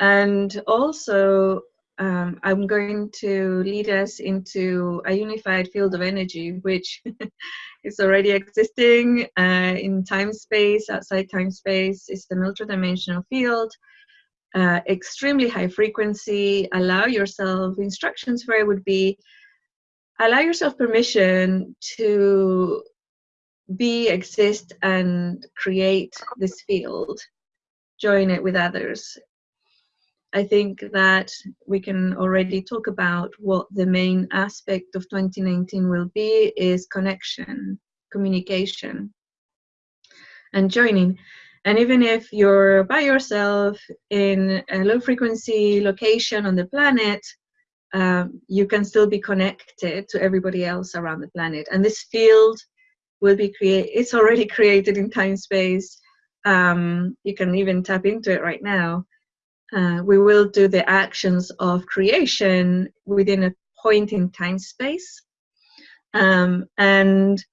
and also um, I'm going to lead us into a unified field of energy, which is already existing uh, in time space, outside time space. It's the multidimensional field, uh, extremely high frequency. Allow yourself, instructions for it would be allow yourself permission to be, exist, and create this field. Join it with others. I think that we can already talk about what the main aspect of 2019 will be is connection, communication, and joining. And even if you're by yourself in a low frequency location on the planet, um, you can still be connected to everybody else around the planet. And this field will be created, it's already created in time space. Um, you can even tap into it right now uh, we will do the actions of creation within a point in time space. Um, and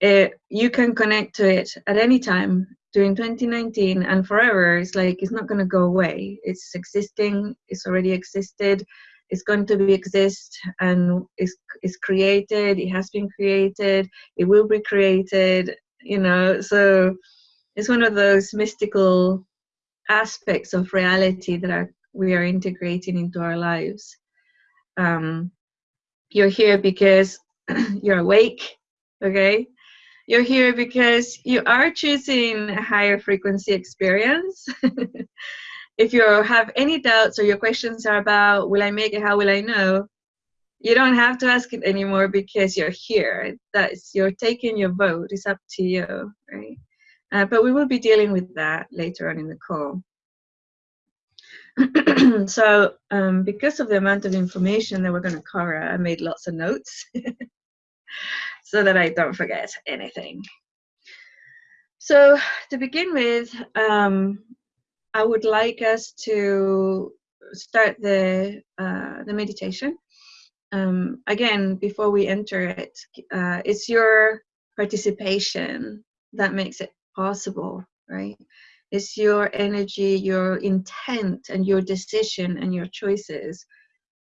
it, you can connect to it at any time during 2019 and forever. It's like it's not going to go away. It's existing. It's already existed. It's going to be exist and is is created. It has been created. It will be created. You know, so it's one of those mystical aspects of reality that are we are integrating into our lives. Um, you're here because you're awake, okay? You're here because you are choosing a higher frequency experience. if you have any doubts or your questions are about, will I make it, how will I know? You don't have to ask it anymore because you're here. That's you're taking your vote. It's up to you, right? Uh, but we will be dealing with that later on in the call. so um, because of the amount of information that we're going to cover, I made lots of notes so that I don't forget anything. So to begin with, um, I would like us to start the, uh, the meditation. Um, again, before we enter it, uh, it's your participation that makes it possible, right? It's your energy, your intent, and your decision and your choices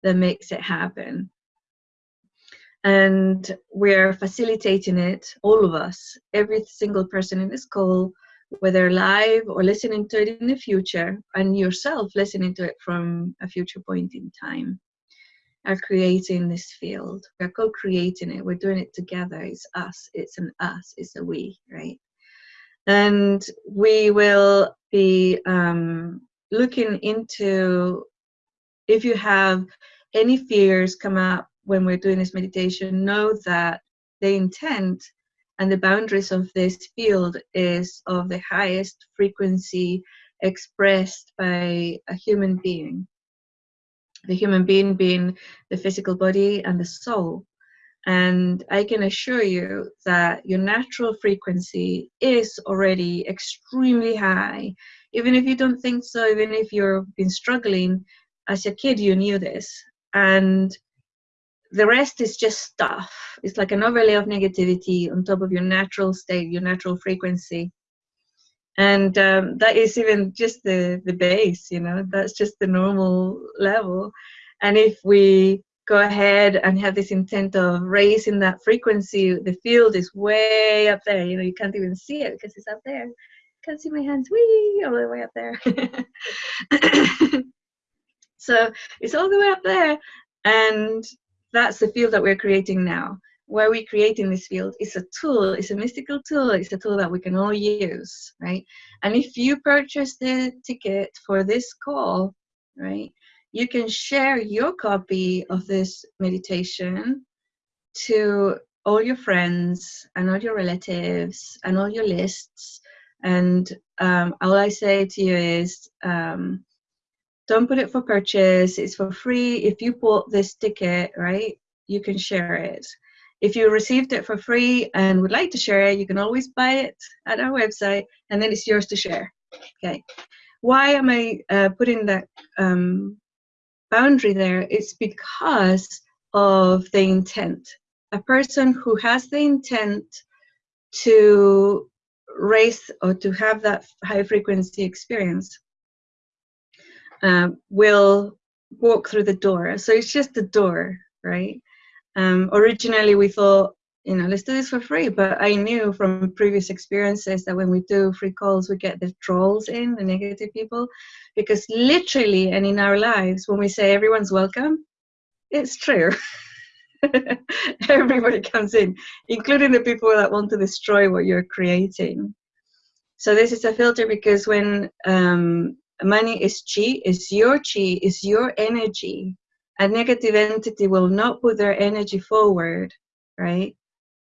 that makes it happen. And we're facilitating it, all of us, every single person in this call, whether live or listening to it in the future, and yourself listening to it from a future point in time, are creating this field. We're co creating it, we're doing it together. It's us, it's an us, it's a we, right? And we will be um, looking into if you have any fears come up when we're doing this meditation know that the intent and the boundaries of this field is of the highest frequency expressed by a human being. The human being being the physical body and the soul and I can assure you that your natural frequency is already extremely high. Even if you don't think so, even if you've been struggling as a kid, you knew this. And the rest is just stuff. It's like an overlay of negativity on top of your natural state, your natural frequency. And um, that is even just the, the base, you know, that's just the normal level. And if we go ahead and have this intent of raising that frequency, the field is way up there. You know, you can't even see it because it's up there. Can't see my hands, wee, all the way up there. so it's all the way up there, and that's the field that we're creating now. Where we're creating this field is a tool, it's a mystical tool, it's a tool that we can all use, right? And if you purchase the ticket for this call, right, you can share your copy of this meditation to all your friends and all your relatives and all your lists. And um, all I say to you is um, don't put it for purchase, it's for free. If you bought this ticket, right, you can share it. If you received it for free and would like to share it, you can always buy it at our website and then it's yours to share. Okay. Why am I uh, putting that um, boundary there is because of the intent. A person who has the intent to raise or to have that high frequency experience um, will walk through the door. So it's just the door, right? Um, originally, we thought, you know, let's do this for free. But I knew from previous experiences that when we do free calls, we get the trolls in, the negative people, because literally and in our lives, when we say everyone's welcome, it's true. Everybody comes in, including the people that want to destroy what you're creating. So this is a filter because when um, money is chi, is your chi, is your energy. A negative entity will not put their energy forward, right,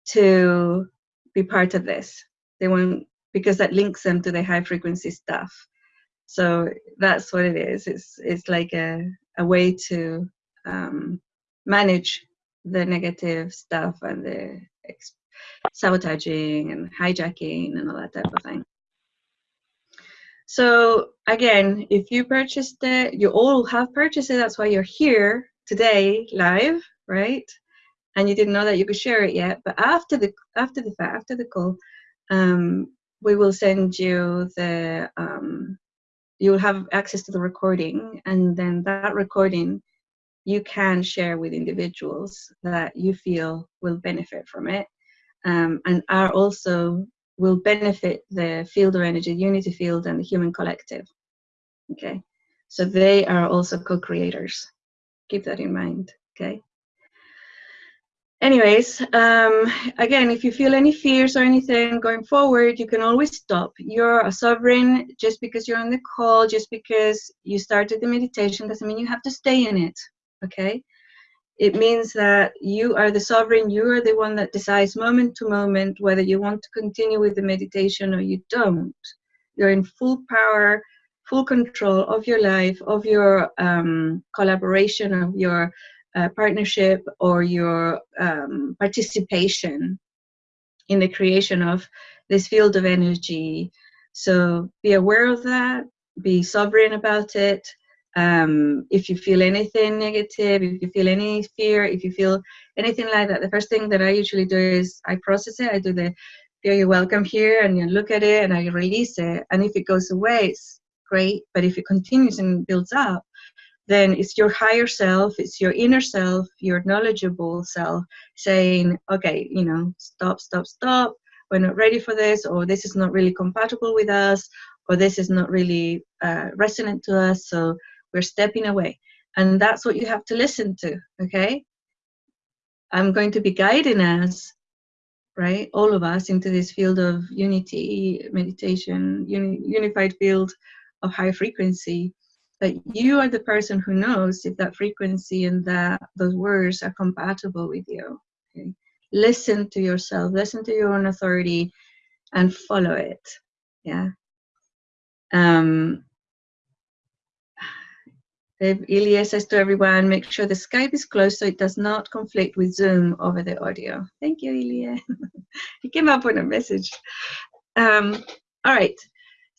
to be part of this. They won't, because that links them to the high frequency stuff. So that's what it is. It's, it's like a, a way to um, manage the negative stuff and the sabotaging and hijacking and all that type of thing. So again, if you purchased it, you all have purchased it. That's why you're here today live, right? And you didn't know that you could share it yet. But after the after the fact, after the call, um, we will send you the um, you'll have access to the recording, and then that recording you can share with individuals that you feel will benefit from it um, and are also will benefit the field of energy, unity field, and the human collective. Okay, so they are also co-creators. Keep that in mind. Okay. Anyways, um, again, if you feel any fears or anything going forward, you can always stop. You're a sovereign. Just because you're on the call, just because you started the meditation, doesn't mean you have to stay in it. Okay it means that you are the sovereign, you are the one that decides moment to moment whether you want to continue with the meditation or you don't. You're in full power, full control of your life, of your um, collaboration, of your uh, partnership, or your um, participation in the creation of this field of energy. So be aware of that, be sovereign about it, um, if you feel anything negative, if you feel any fear, if you feel anything like that, the first thing that I usually do is I process it. I do the feel you welcome here and you look at it and I release it. And if it goes away, it's great. But if it continues and builds up, then it's your higher self, it's your inner self, your knowledgeable self saying, okay, you know, stop, stop, stop. We're not ready for this, or this is not really compatible with us, or this is not really uh, resonant to us. So we're stepping away. And that's what you have to listen to, okay? I'm going to be guiding us, right, all of us into this field of unity, meditation, uni unified field of high frequency. But you are the person who knows if that frequency and that those words are compatible with you. Okay? Listen to yourself, listen to your own authority, and follow it. Yeah. Um, Ilya says to everyone, make sure the Skype is closed so it does not conflict with Zoom over the audio. Thank you, Ilya. he came up with a message. Um, all right,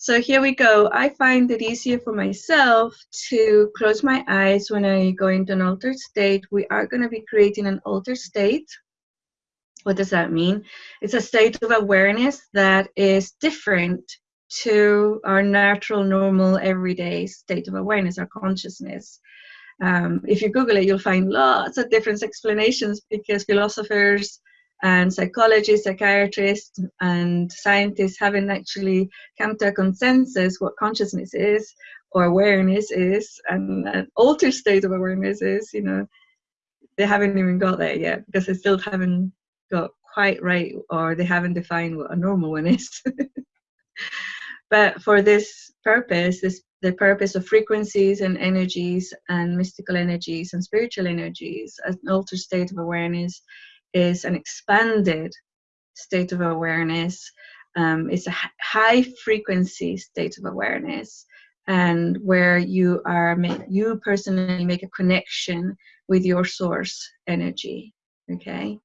so here we go. I find it easier for myself to close my eyes when I go into an altered state. We are going to be creating an altered state. What does that mean? It's a state of awareness that is different to our natural, normal, everyday state of awareness, our consciousness. Um, if you Google it, you'll find lots of different explanations because philosophers and psychologists, psychiatrists, and scientists haven't actually come to a consensus what consciousness is or awareness is and an altered state of awareness is, you know, they haven't even got there yet because they still haven't got quite right or they haven't defined what a normal one is. But for this purpose, this the purpose of frequencies and energies and mystical energies and spiritual energies, an altered state of awareness is an expanded state of awareness. Um, it's a high frequency state of awareness and where you are you personally make a connection with your source energy okay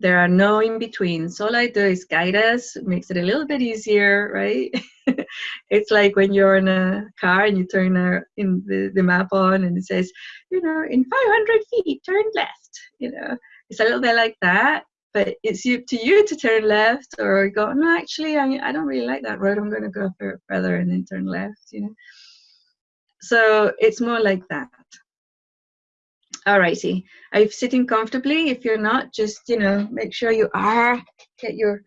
there are no in-betweens. All I do is guide us, makes it a little bit easier, right? it's like when you're in a car and you turn a, in the, the map on and it says, you know, in 500 feet, turn left, you know. It's a little bit like that, but it's up to you to turn left or go, no, actually, I, I don't really like that road. I'm going to go further and then turn left, you know. so it's more like that. Alrighty, are you sitting comfortably? If you're not, just, you know, make sure you are. Get your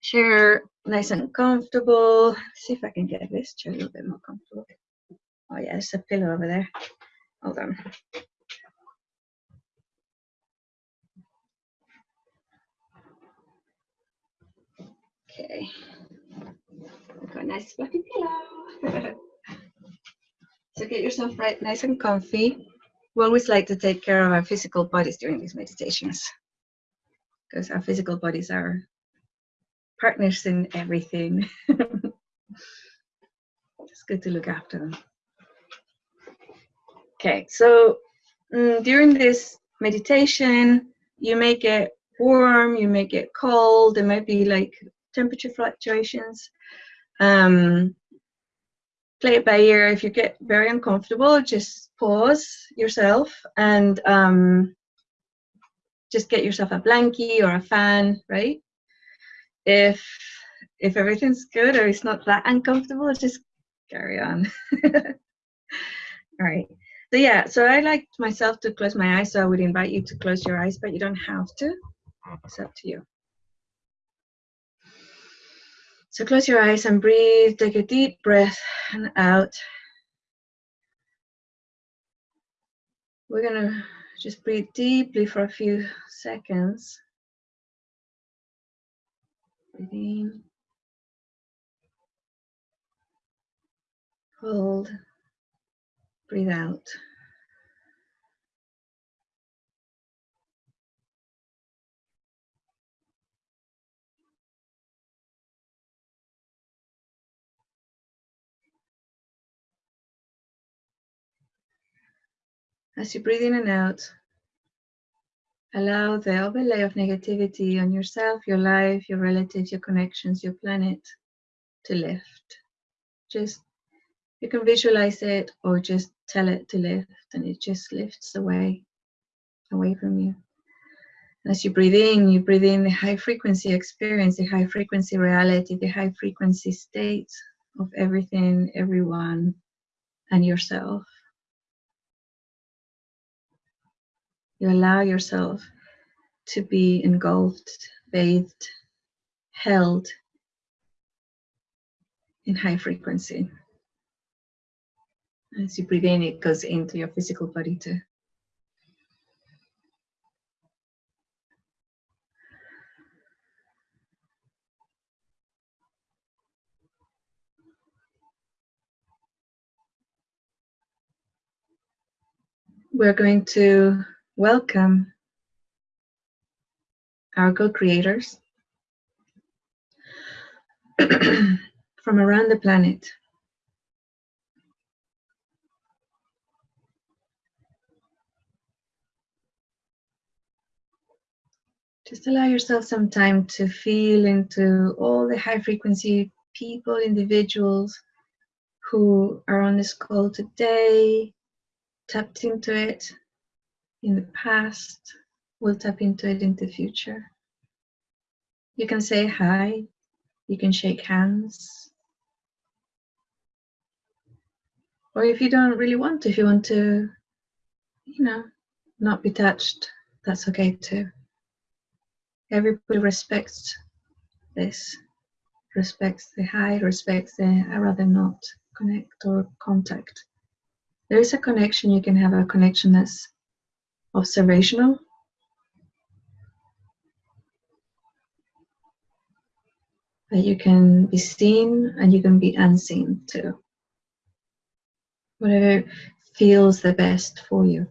chair nice and comfortable. See if I can get this chair a little bit more comfortable. Oh yeah, there's a pillow over there. Hold on. Okay. I've got a nice fluffy pillow. so get yourself right nice and comfy. We always like to take care of our physical bodies during these meditations because our physical bodies are partners in everything. it's good to look after them. Okay, so mm, during this meditation, you make it warm, you make it cold, there might be like temperature fluctuations. Um, play it by ear. If you get very uncomfortable, just pause yourself and um, just get yourself a blankie or a fan, right? If if everything's good or it's not that uncomfortable, just carry on. All right. So yeah, so I like myself to close my eyes, so I would invite you to close your eyes, but you don't have to. It's up to you. So close your eyes and breathe. Take a deep breath and out. We're gonna just breathe deeply for a few seconds. Breathe in. Hold. Breathe out. As you breathe in and out, allow the overlay of negativity on yourself, your life, your relatives, your connections, your planet to lift. Just, you can visualize it or just tell it to lift and it just lifts away, away from you. As you breathe in, you breathe in the high frequency experience, the high frequency reality, the high frequency state of everything, everyone, and yourself. You allow yourself to be engulfed, bathed, held in high frequency. As you breathe in, it goes into your physical body too. We're going to welcome our co-creators from around the planet. Just allow yourself some time to feel into all the high frequency people, individuals who are on this call today, tapped into it, in the past. We'll tap into it in the future. You can say hi. You can shake hands. Or if you don't really want to, if you want to, you know, not be touched, that's okay too. Everybody respects this, respects the hi, respects the I rather not connect or contact. There is a connection, you can have a connection that's observational That you can be seen and you can be unseen too. Whatever feels the best for you.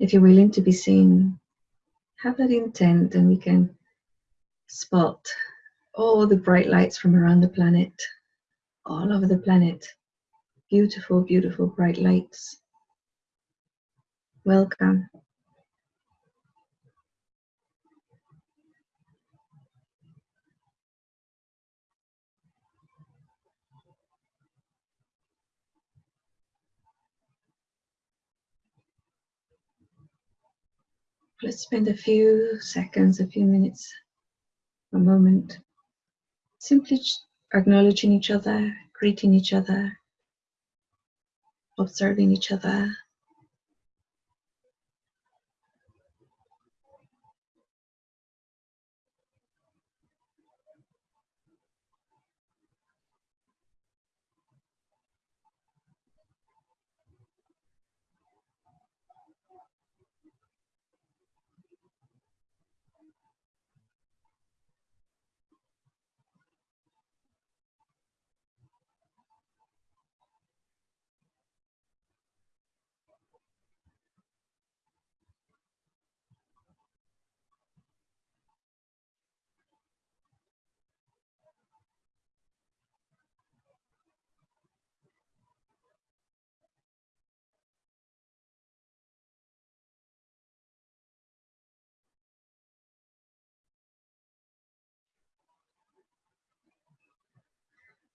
If you're willing to be seen, have that intent and we can spot all the bright lights from around the planet, all over the planet. Beautiful, beautiful bright lights. Welcome. Let's spend a few seconds, a few minutes, a moment, simply acknowledging each other, greeting each other, observing each other.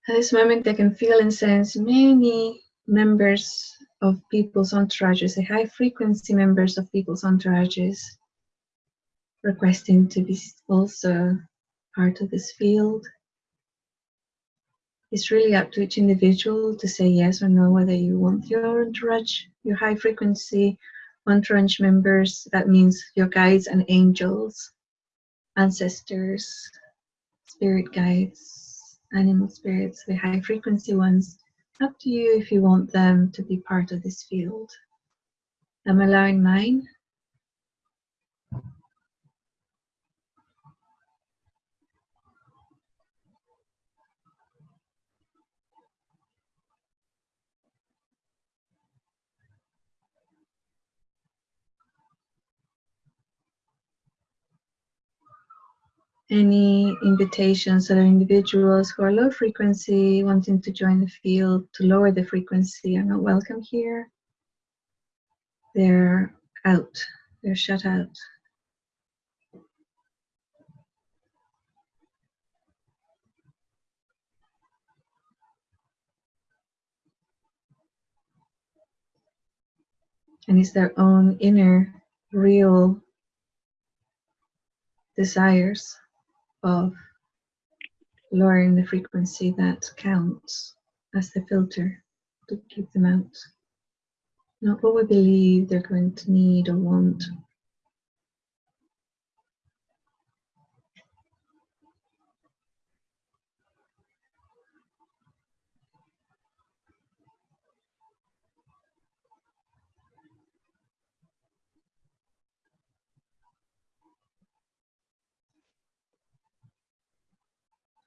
At this moment, I can feel and sense many members of people's entourages, the high frequency members of people's entourages, requesting to be also part of this field. It's really up to each individual to say yes or no whether you want your entourage, your high frequency entourage members. That means your guides and angels, ancestors, spirit guides, animal spirits, the high frequency ones, up to you if you want them to be part of this field. I'm allowing mine. Any invitations that are individuals who are low frequency wanting to join the field to lower the frequency are not welcome here. They're out, they're shut out. And it's their own inner, real desires of lowering the frequency that counts as the filter to keep them out. Not what we believe they're going to need or want.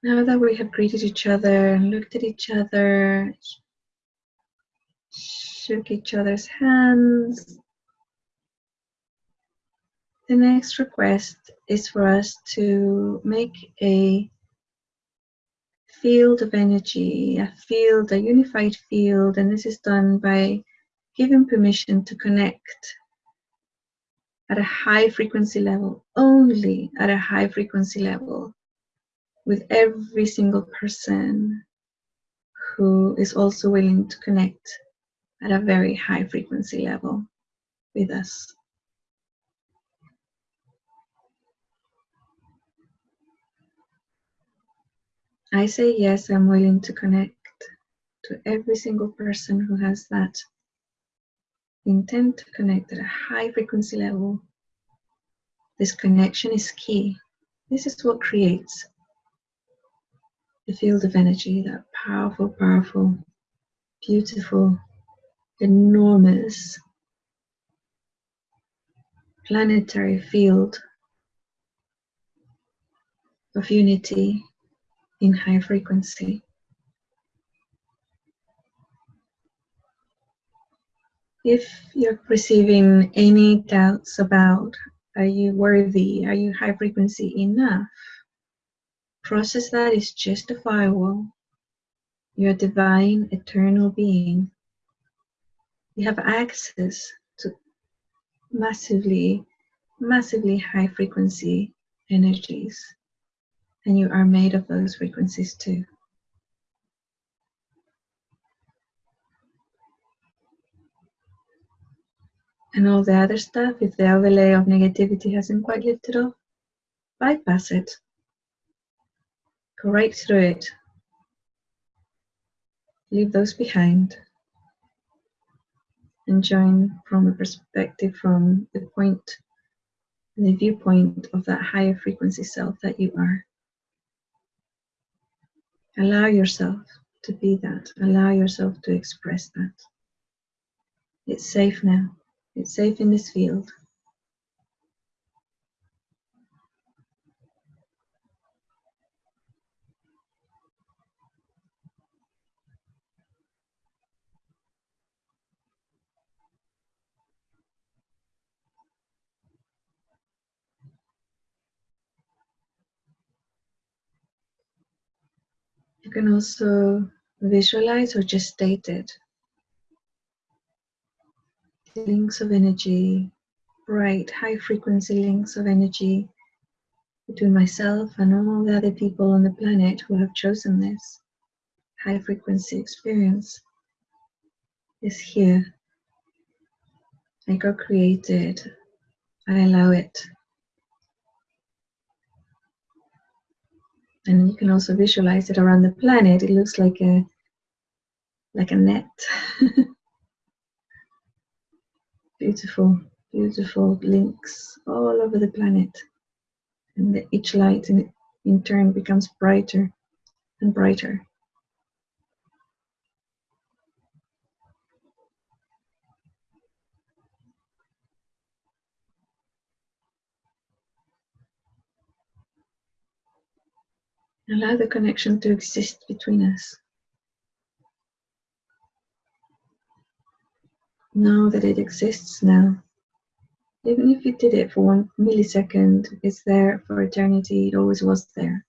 Now that we have greeted each other looked at each other, shook each other's hands, the next request is for us to make a field of energy, a field, a unified field, and this is done by giving permission to connect at a high frequency level, only at a high frequency level with every single person who is also willing to connect at a very high frequency level with us. I say yes, I'm willing to connect to every single person who has that intent to connect at a high frequency level. This connection is key. This is what creates the field of energy, that powerful, powerful, beautiful, enormous planetary field of unity in high frequency. If you're receiving any doubts about are you worthy, are you high frequency enough, process that is justifiable. You're a divine, eternal being. You have access to massively, massively high frequency energies, and you are made of those frequencies too. And all the other stuff, if the overlay of negativity hasn't quite lifted off, bypass it. Go right through it. Leave those behind. And join from a perspective from the point, the viewpoint of that higher frequency self that you are. Allow yourself to be that. Allow yourself to express that. It's safe now. It's safe in this field. You can also visualize or just state it. Links of energy, bright, high frequency links of energy between myself and all the other people on the planet who have chosen this high frequency experience is here. I co created, I allow it and you can also visualize it around the planet. It looks like a like a net. beautiful, beautiful links all over the planet. And the, each light in, in turn becomes brighter and brighter. Allow the connection to exist between us. Know that it exists now. Even if you did it for one millisecond, it's there for eternity. It always was there.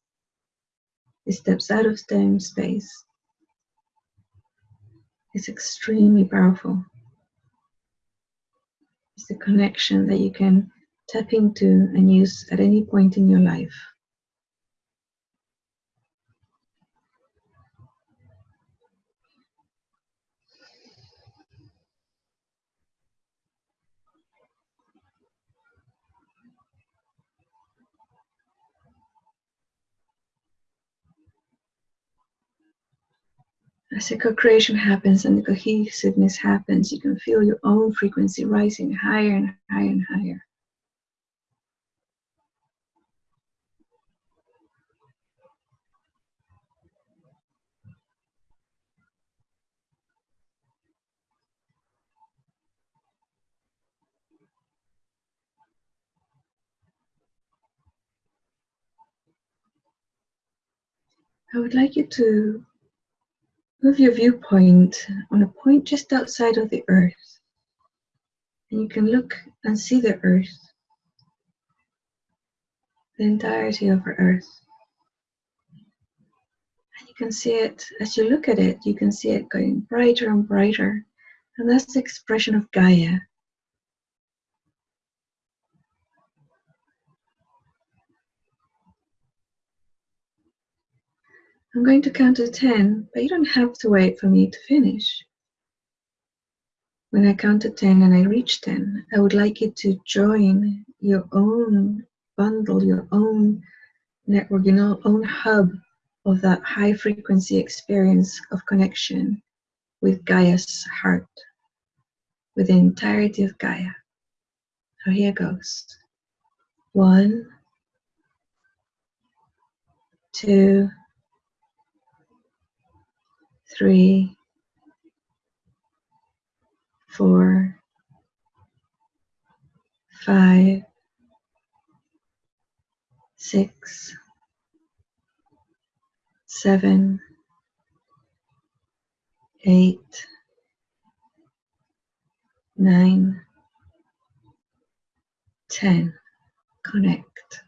It steps out of time space. It's extremely powerful. It's the connection that you can tap into and use at any point in your life. As the co-creation happens and the cohesiveness happens, you can feel your own frequency rising higher and higher and higher. I would like you to Move your viewpoint on a point just outside of the earth. And you can look and see the earth, the entirety of our earth. And you can see it, as you look at it, you can see it going brighter and brighter. And that's the expression of Gaia. I'm going to count to 10, but you don't have to wait for me to finish. When I count to 10 and I reach 10, I would like you to join your own bundle, your own network, your own hub of that high frequency experience of connection with Gaia's heart, with the entirety of Gaia. So here goes. One, two, three, four, five, six, seven, eight, nine, ten. Connect.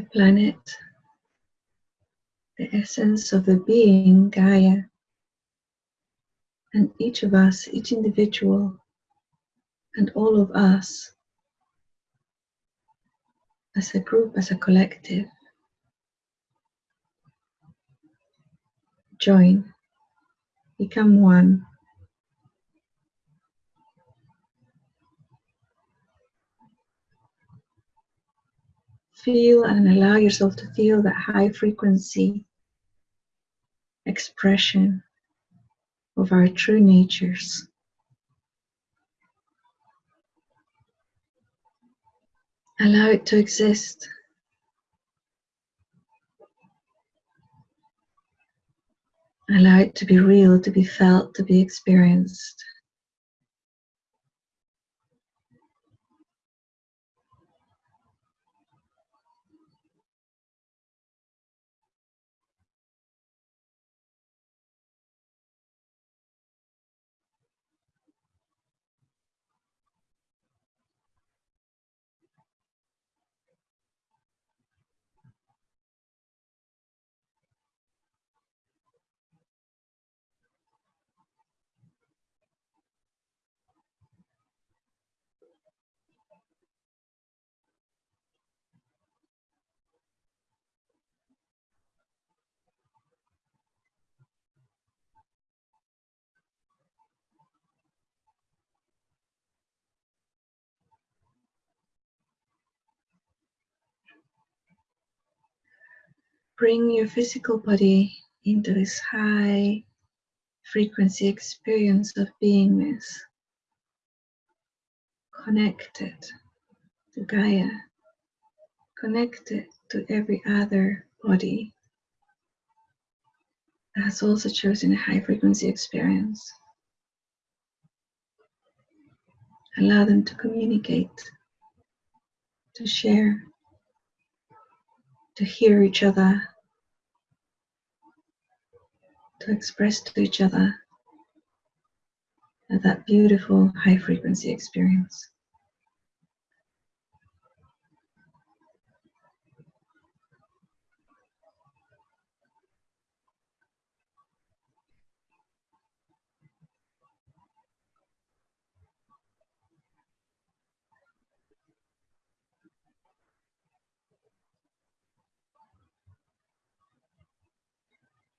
The planet, the essence of the being, Gaia, and each of us, each individual, and all of us as a group, as a collective, join, become one. Feel and allow yourself to feel that high frequency expression of our true natures. Allow it to exist. Allow it to be real, to be felt, to be experienced. Bring your physical body into this high frequency experience of beingness, connected to Gaia, connected to every other body that has also chosen a high frequency experience. Allow them to communicate, to share, to hear each other, to express to each other that beautiful high frequency experience.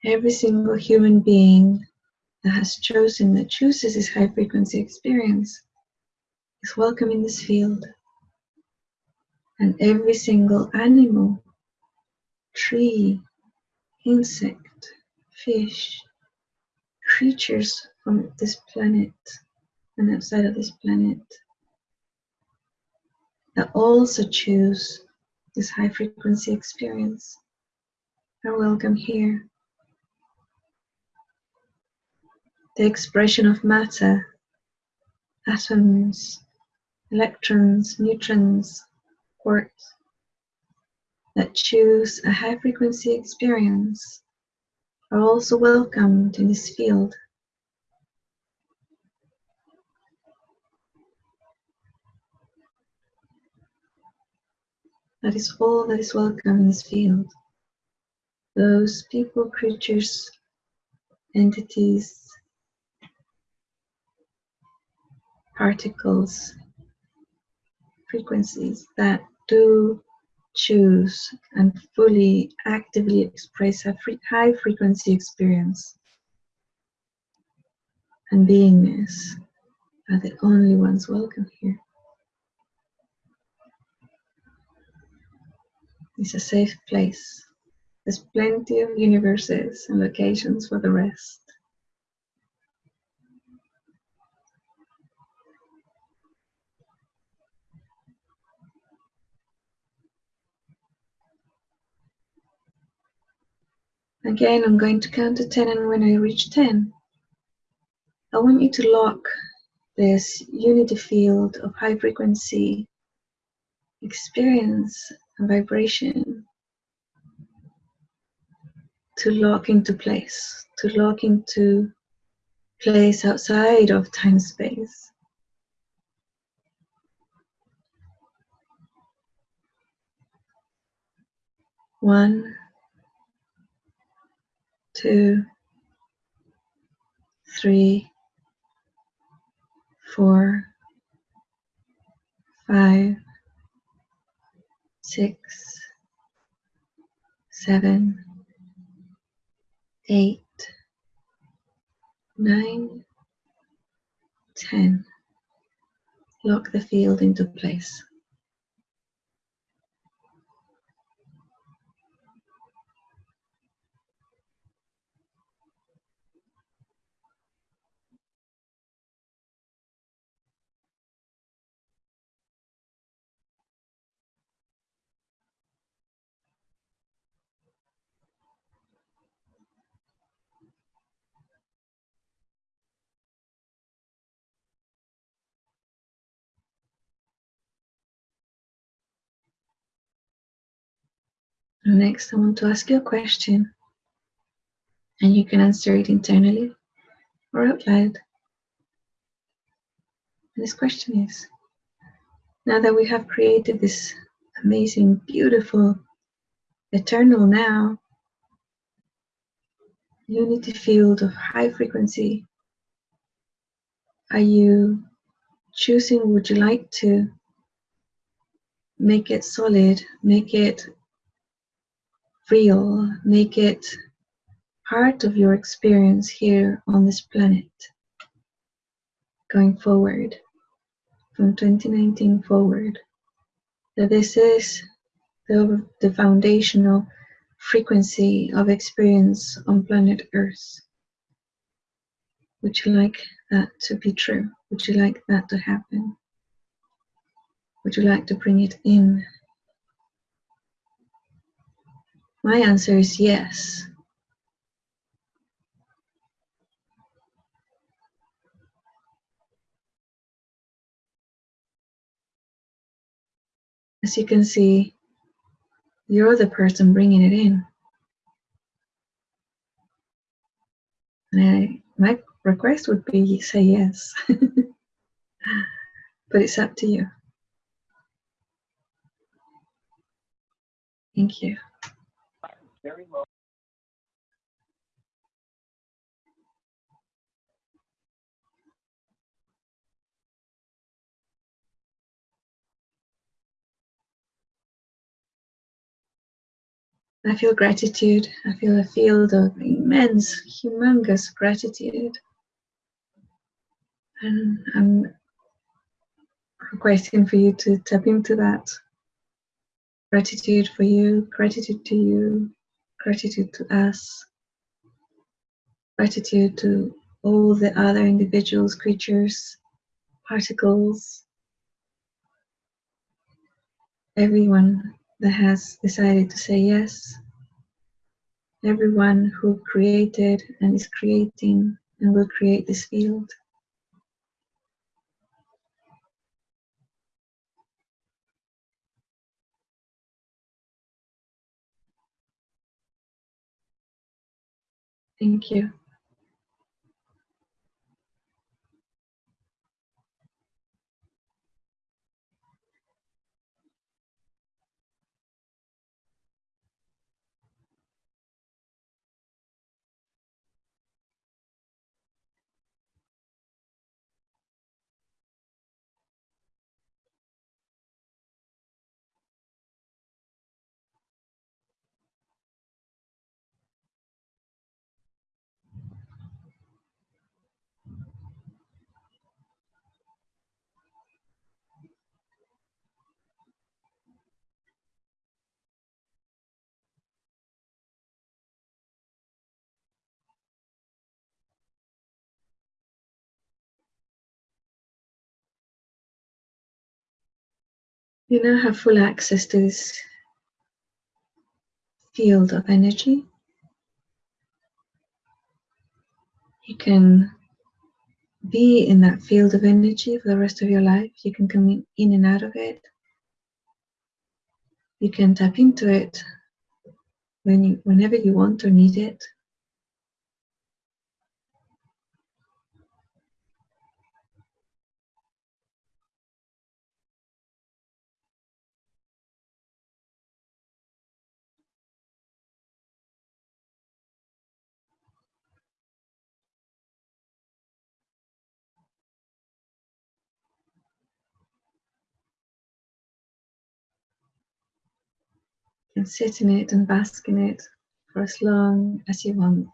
Every single human being that has chosen, that chooses this high frequency experience, is welcome in this field. And every single animal, tree, insect, fish, creatures from this planet and outside of this planet that also choose this high frequency experience are welcome here. The expression of matter, atoms, electrons, neutrons, quarks, that choose a high frequency experience are also welcomed in this field. That is all that is welcome in this field. Those people, creatures, entities, particles, frequencies that do choose and fully actively express a free, high frequency experience and beingness are the only ones welcome here. It's a safe place. There's plenty of universes and locations for the rest. Again, I'm going to count to 10 and when I reach 10, I want you to lock this unity field of high frequency experience and vibration to lock into place, to lock into place outside of time space. One, two, three, four, five, six, seven, eight, nine, ten. Lock the field into place. Next, I want to ask you a question, and you can answer it internally or out loud. And this question is now that we have created this amazing, beautiful, eternal now, unity field of high frequency, are you choosing, would you like to make it solid, make it real, make it part of your experience here on this planet going forward from 2019 forward. That this is the, the foundational frequency of experience on planet earth. Would you like that to be true? Would you like that to happen? Would you like to bring it in My answer is yes. As you can see, you're the person bringing it in. And I, my request would be say yes. but it's up to you. Thank you very low. I feel gratitude. I feel a field of immense, humongous gratitude. And I'm requesting for you to tap into that. Gratitude for you, gratitude to you, gratitude to us, gratitude to all the other individuals, creatures, particles, everyone that has decided to say yes, everyone who created and is creating and will create this field. Thank you. You now have full access to this field of energy. You can be in that field of energy for the rest of your life. You can come in and out of it. You can tap into it when you, whenever you want or need it. Can sit in it and bask in it for as long as you want.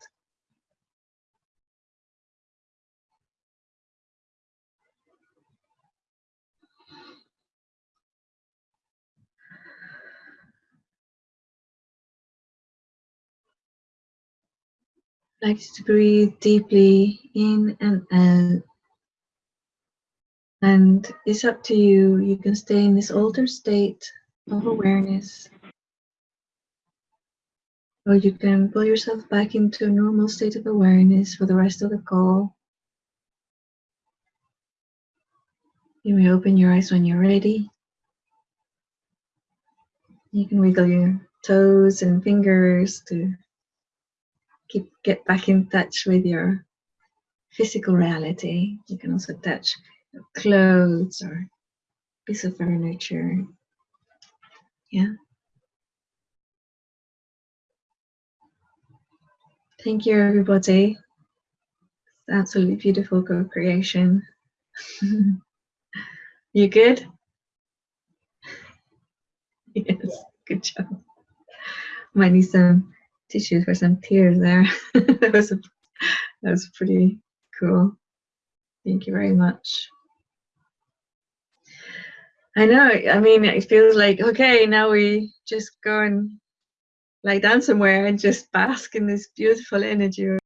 like to breathe deeply in and out. And it's up to you. You can stay in this altered state of awareness. Or you can pull yourself back into a normal state of awareness for the rest of the call. You may open your eyes when you're ready. You can wiggle your toes and fingers to keep get back in touch with your physical reality. You can also touch clothes or piece of furniture. Yeah. Thank you, everybody. Absolutely beautiful co-creation. you good? yes, good job. Might need some tissues for some tears there. that was a, that was pretty cool. Thank you very much. I know. I mean, it feels like okay. Now we just go and lie down somewhere and just bask in this beautiful energy.